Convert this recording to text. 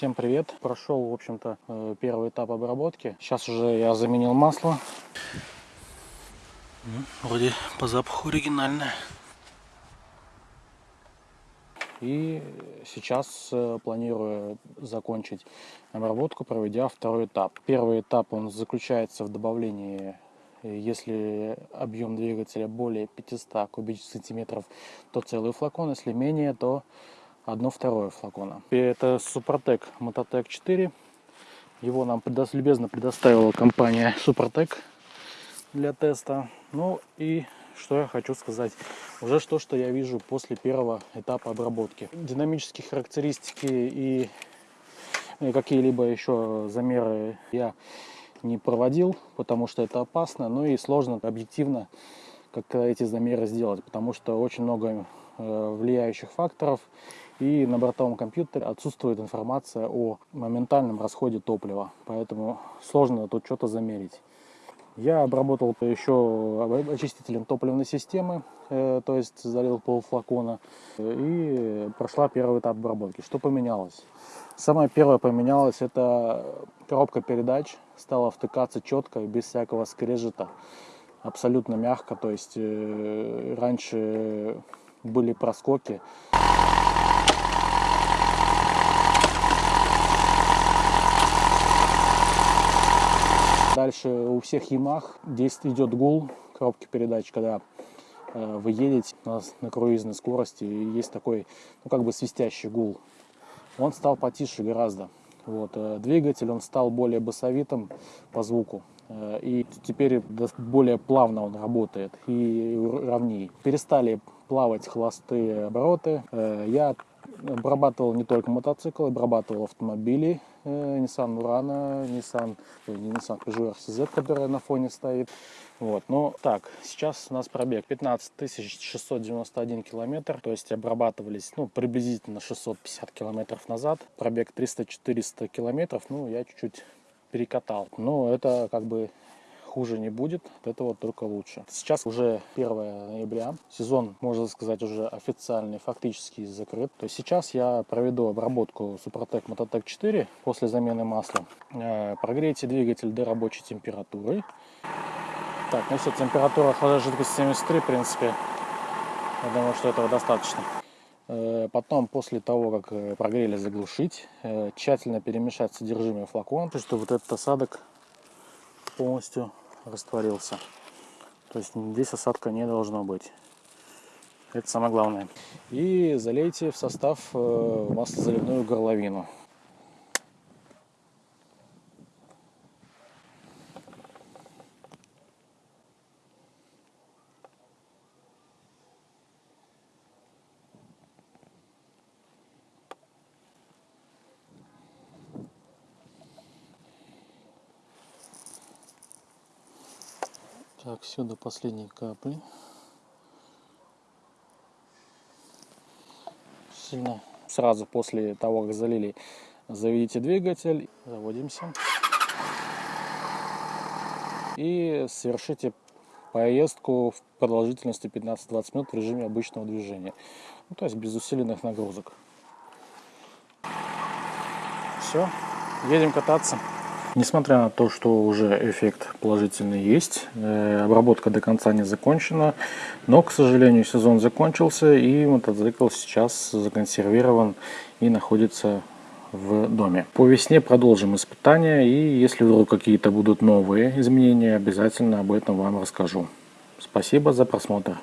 Всем привет! Прошел, в общем-то, э, первый этап обработки. Сейчас уже я заменил масло. Ну, вроде по запаху оригинальное. И сейчас э, планирую закончить обработку, проведя второй этап. Первый этап он заключается в добавлении если объем двигателя более 500 кубических сантиметров, то целый флакон, если менее, то одно второе флакона. И это Супротек Мототек 4. Его нам любезно предоставила компания Супротек для теста. Ну и что я хочу сказать. Уже что, что я вижу после первого этапа обработки. Динамические характеристики и какие-либо еще замеры я не проводил, потому что это опасно, ну и сложно объективно как эти замеры сделать, потому что очень много э, влияющих факторов и на бортовом компьютере отсутствует информация о моментальном расходе топлива, поэтому сложно тут что-то замерить. Я обработал еще очистителем топливной системы, э, то есть залил полфлакона, и прошла первый этап обработки. Что поменялось? Самое первое поменялось, это коробка передач стала втыкаться четко, без всякого скрежета, абсолютно мягко, то есть э, раньше были проскоки. Дальше у всех Ямах здесь идет гул коробки передач, когда э, вы едете на, на круизной скорости, и есть такой, ну как бы свистящий гул. Он стал потише гораздо. Вот, э, двигатель он стал более басовитым по звуку. Э, и теперь более плавно он работает и ровнее. Перестали плавать холостые обороты. Я обрабатывал не только мотоциклы, обрабатывал автомобили, э, Nissan Murano, Nissan, не Nissan Peugeot RCZ, которая на фоне стоит. Вот, ну так, сейчас у нас пробег 15 691 километр, то есть обрабатывались, ну, приблизительно 650 километров назад. Пробег 300-400 километров, ну, я чуть-чуть перекатал. Но это как бы хуже не будет, от этого только лучше. Сейчас уже 1 ноября, сезон, можно сказать, уже официальный, фактически закрыт. То есть сейчас я проведу обработку Супротек Мототек 4 после замены масла. Э, прогрейте двигатель до рабочей температуры. Так, ну все, температура охлаждения жидкости 73, в принципе. Я думаю, что этого достаточно. Э, потом, после того, как э, прогрели, заглушить, тщательно перемешать содержимое флакона, чтобы вот этот осадок полностью растворился. То есть здесь осадка не должно быть. Это самое главное. И залейте в состав э, маслозаливную горловину. Так, все до последней капли. Сильно сразу после того, как залили, заведите двигатель, заводимся. И совершите поездку в продолжительности 15-20 минут в режиме обычного движения. Ну, то есть без усиленных нагрузок. Все, едем кататься. Несмотря на то, что уже эффект положительный есть, э, обработка до конца не закончена, но, к сожалению, сезон закончился и мотоцикл сейчас законсервирован и находится в доме. По весне продолжим испытания и если вдруг какие-то будут новые изменения, обязательно об этом вам расскажу. Спасибо за просмотр.